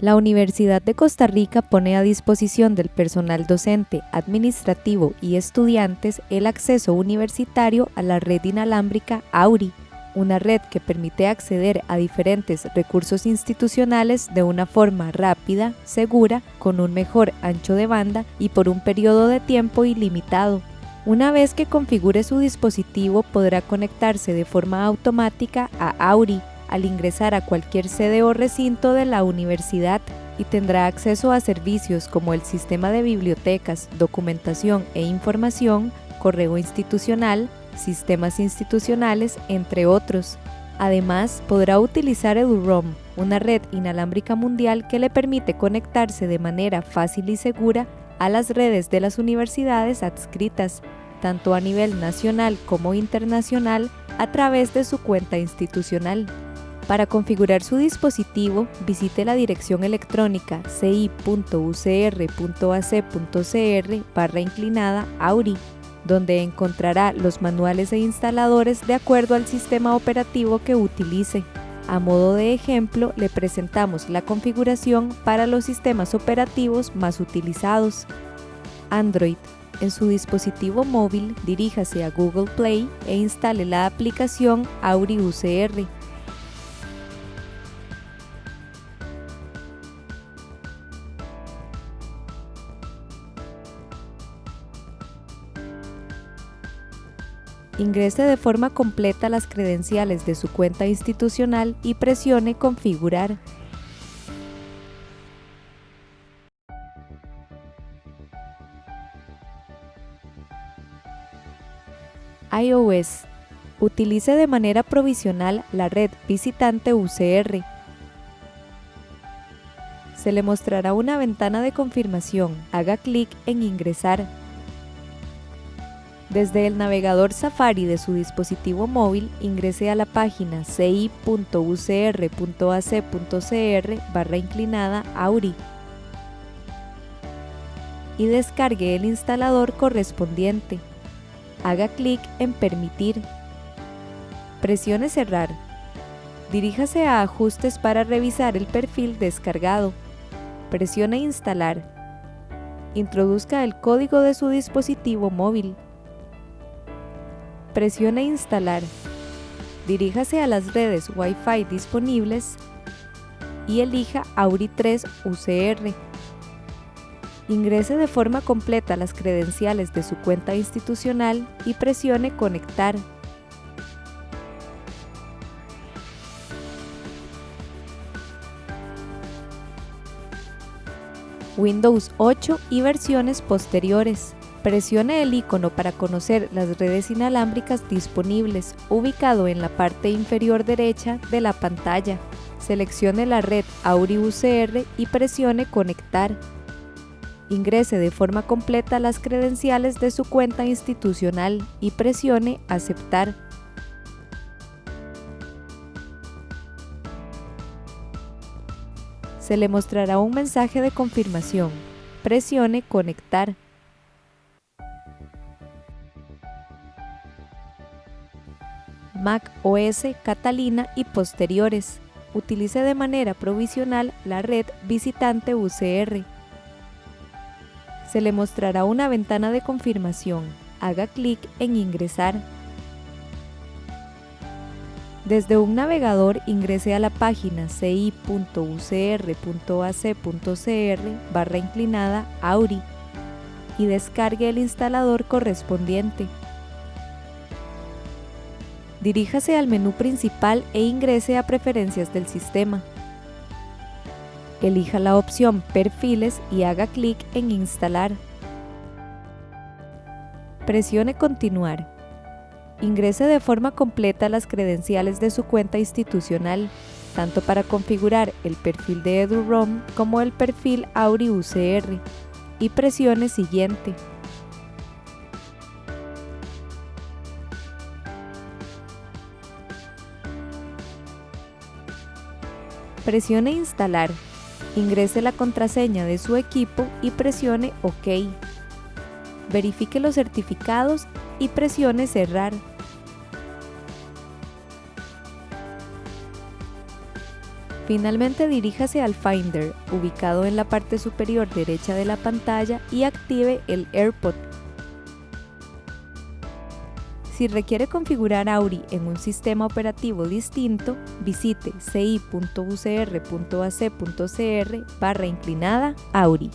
La Universidad de Costa Rica pone a disposición del personal docente, administrativo y estudiantes el acceso universitario a la red inalámbrica AURI, una red que permite acceder a diferentes recursos institucionales de una forma rápida, segura, con un mejor ancho de banda y por un periodo de tiempo ilimitado. Una vez que configure su dispositivo podrá conectarse de forma automática a AURI, al ingresar a cualquier sede o recinto de la universidad y tendrá acceso a servicios como el sistema de bibliotecas, documentación e información, correo institucional, sistemas institucionales, entre otros. Además, podrá utilizar EduROM, una red inalámbrica mundial que le permite conectarse de manera fácil y segura a las redes de las universidades adscritas, tanto a nivel nacional como internacional, a través de su cuenta institucional. Para configurar su dispositivo, visite la dirección electrónica ci.ucr.ac.cr barra inclinada AURI, donde encontrará los manuales e instaladores de acuerdo al sistema operativo que utilice. A modo de ejemplo, le presentamos la configuración para los sistemas operativos más utilizados. Android. En su dispositivo móvil, diríjase a Google Play e instale la aplicación Auri Ingrese de forma completa las credenciales de su cuenta institucional y presione Configurar. iOS. Utilice de manera provisional la red visitante UCR. Se le mostrará una ventana de confirmación. Haga clic en Ingresar. Desde el navegador Safari de su dispositivo móvil, ingrese a la página ci.ucr.ac.cr barra inclinada AURI y descargue el instalador correspondiente haga clic en Permitir. Presione Cerrar. Diríjase a Ajustes para revisar el perfil descargado. Presione Instalar. Introduzca el código de su dispositivo móvil. Presione Instalar. Diríjase a las redes Wi-Fi disponibles y elija Auri 3 UCR. Ingrese de forma completa las credenciales de su cuenta institucional y presione Conectar. Windows 8 y versiones posteriores. Presione el icono para conocer las redes inalámbricas disponibles, ubicado en la parte inferior derecha de la pantalla. Seleccione la red Auri UCR y presione Conectar ingrese de forma completa las credenciales de su cuenta institucional y presione Aceptar. Se le mostrará un mensaje de confirmación. Presione Conectar. Mac OS Catalina y posteriores. Utilice de manera provisional la red visitante UCR se le mostrará una ventana de confirmación. Haga clic en Ingresar. Desde un navegador ingrese a la página ci.ucr.ac.cr barra inclinada AURI y descargue el instalador correspondiente. Diríjase al menú principal e ingrese a Preferencias del sistema elija la opción Perfiles y haga clic en Instalar. Presione Continuar. Ingrese de forma completa las credenciales de su cuenta institucional, tanto para configurar el perfil de EduROM como el perfil Auri UCR, y presione Siguiente. Presione Instalar Ingrese la contraseña de su equipo y presione OK. Verifique los certificados y presione Cerrar. Finalmente diríjase al Finder, ubicado en la parte superior derecha de la pantalla y active el AirPod. Si requiere configurar Auri en un sistema operativo distinto, visite ci.ucr.ac.cr barra inclinada Auri.